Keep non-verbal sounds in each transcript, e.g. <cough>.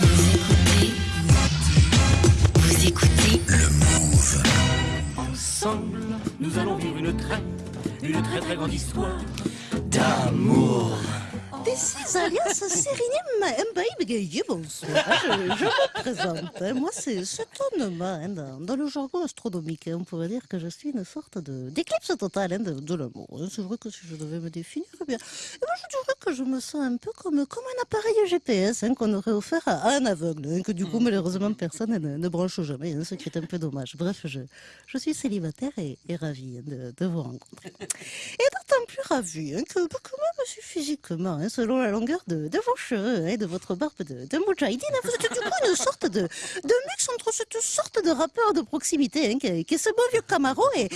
Vous écoutez. Vous écoutez. Le Move. Ensemble, nous allons vivre une très, une très très grande histoire d'amour. This is alias Sérénime Mbaïbgaï, bonsoir. Je, je me présente. Moi, c'est cet homme hein, dans, le jargon astronomique. hein, on pourrait dire que je suis une sorte d'éclipse totale hein, de, de l'amour. C'est vrai que si je devais me définir, eh bien, eh ben, je dirais que je me sens un peu comme, comme un appareil GPS hein, qu'on aurait offert à, un aveugle, hein, que du coup, malheureusement, personne ne, ne branche jamais, hein, ce qui est un peu dommage. Bref, je, je suis célibataire et, et ravie de, de vous rencontrer. Et d'autant plus ravie que, que moi, je suis physiquement, selon la longueur de, vos cheveux et de votre barbe de, de vous êtes du coup une sorte de, mix entre cette sorte de rappeur de proximité hein, qui, est- ce beau vieux Camaro et, et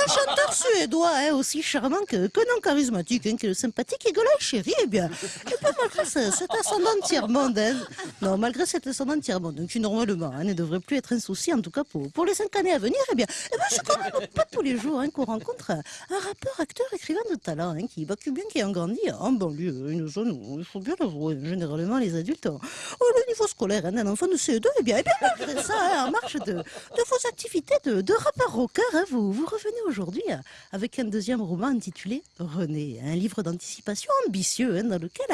ce chanteur suédois hein, aussi charmant que, non charismatique, hein, qui est sympathique et Golay Chéri. Eh bien, et bien, malgré ce- cet ascendant tiers-monde, hein, non, malgré cet ascendant tiers-monde, qui normalement ne devrait plus être un souci, en tout cas pour, les cinq années à venir, eh bien, eh bien c'est quand même pas tous les jours qu'on rencontre un, rappeur, acteur, écrivain de talent, qui, bah, bien qui a grandi en banlieue, une il faut bien l'avouer, généralement les adultes ont, ont le niveau scolaire hein, d'un enfant de CE2, eh bien, eh bien ça, hein, en marche de, de vos activités de, de rappeur rocker, hein, vous, vous revenez aujourd'hui euh, avec un deuxième roman intitulé René, un livre d'anticipation ambitieux hein, dans lequel,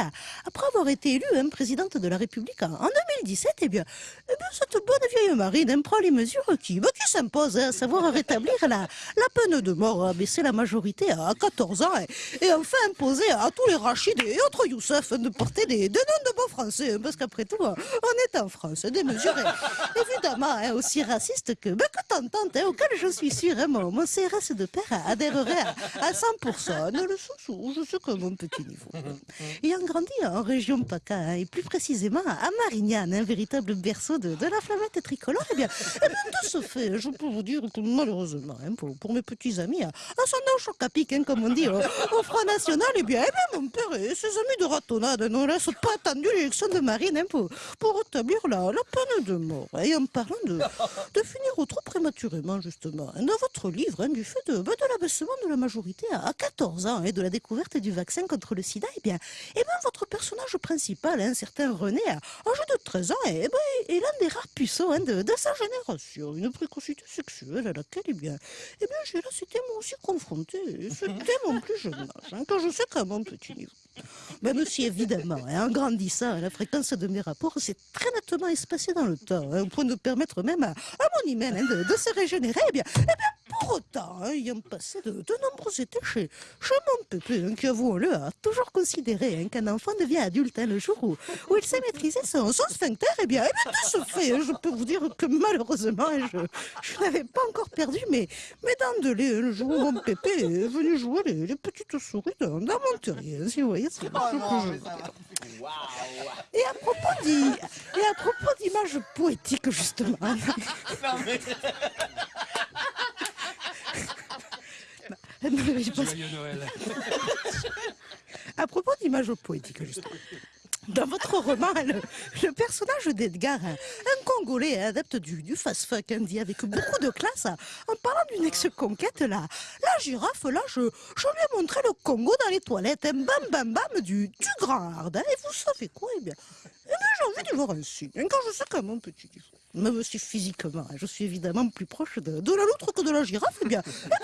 après avoir été élue hein, présidente de la République en, en 2017, eh bien, eh bien, cette bonne vieille marine hein, prend les mesures qui, bah, qui s'imposent, hein, à savoir rétablir la, peine de mort, abaisser la majorité à 14 ans et, et enfin imposer à tous les Rachid et autres Youssef de porter des, des noms de beaux français, hein, parce qu'après tout, hein, on est en France, mesures <laughs> eh, évidemment hein, aussi racistes que, bah, que hein, auxquelles je suis sûr, hein, mon, mon CRS de père adhérerait à, à 100%, dans le où je sais que mon petit niveau. <laughs> Ayant grandi en région PACA, hein, et plus précisément à Marignane, un véritable berceau de, de la flamette tricolore, eh bien, eh bien, de ce fait, je peux vous dire que malheureusement, hein, pour, pour mes petits amis, à choc à pic, hein, comme on dit au, au Front National, eh bien, eh bien, mon père et ses amis de ratonnade laissent pas attendu l'élection de Marine hein, pour, pour rétablir la, la peine de mort. Et en parlant de, de finir trop prématurément, justement, hein, dans votre livre, hein, du fait de, de l'abaissement de la majorité à, à 14 ans et de la découverte du vaccin contre le sida, eh bien, eh bien votre personnage principal, un certain René, à âge de 13 ans, eh ben, est l'un des rares puceaux hein, de, de sa génération. Une précocité sexuelle à laquelle, eh bien, eh bien j'ai là, c'était moi aussi confronté. C'était mon plus jeune âge, hein, quand je sais qu'à mon petit niveau. Même si évidemment, hein, en grandissant, la fréquence de mes rapports s'est très nettement espacée dans le temps, hein, au point de permettre même à, mon hymen de, de se régénérer, eh bien, eh bien, autant, hein, ayant passé de, de nombreux étés chez, chez mon pépé, hein, qui, avouons-le, a toujours considéré hein, qu'un enfant devient adulte hein, le jour où, où il sait maîtriser son, son sphincter, eh bien, eh bien, de ce fait, hein, je peux vous dire que malheureusement, je, je n'avais pas encore perdu mes, mes dents de lait, le jour où mon pépé est venu jouer les, les petites souris dans, dans mon terrier, si vous voyez ce que ce que je. Et et à propos d'images poétiques, justement. Non, mais je pense- À propos d'images poétiques, justement. Dans votre roman, le, le personnage d'Edgar, un, un Congolais adepte du, du fast-fuck, hein, dit avec beaucoup de classe, en parlant d'une ex-conquête, la, la girafe, là, je, je lui ai montré le Congo dans les toilettes, un bam bam bam du, du grand hard. hein. Et vous savez quoi Eh bien, eh bien j'ai envie d'y voir un signe, hein, quand je sais qu'à mon petit même si physiquement, hein, je suis évidemment plus proche de, de la loutre que de la girafe, eh bien, eh bien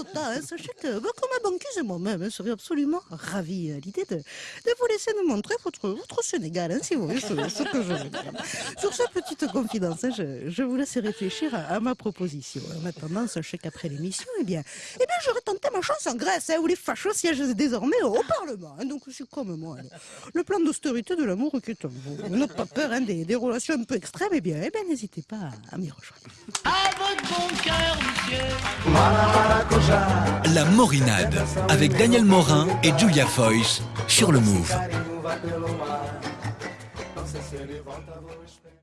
autant, hein, sachez que, bah, que ma banquise et moi-même hein, serions absolument ravis à l'idée de, de vous laisser nous montrer votre, votre Sénégal, hein, si vous voyez ce, ce que je veux dire. Sur cette petite confidence, hein, je, je vous laisse réfléchir à, à ma proposition. En attendant, sachez qu'après l'émission, eh bien, eh bien, j'aurais tenté ma chance en Grèce, hein, où les fachos siègent désormais au, au Parlement. hein. donc, c'est comme moi. hein. Le plan d'austérité de l'amour qui est en vous. N'avez pas peur hein, des, des relations un peu extrêmes, eh bien, eh bien n'hésitez pas à, à m'y rejoindre. À votre bon cœur, monsieur. La Morinade avec Daniel Morin et Julia Foyce sur le Move.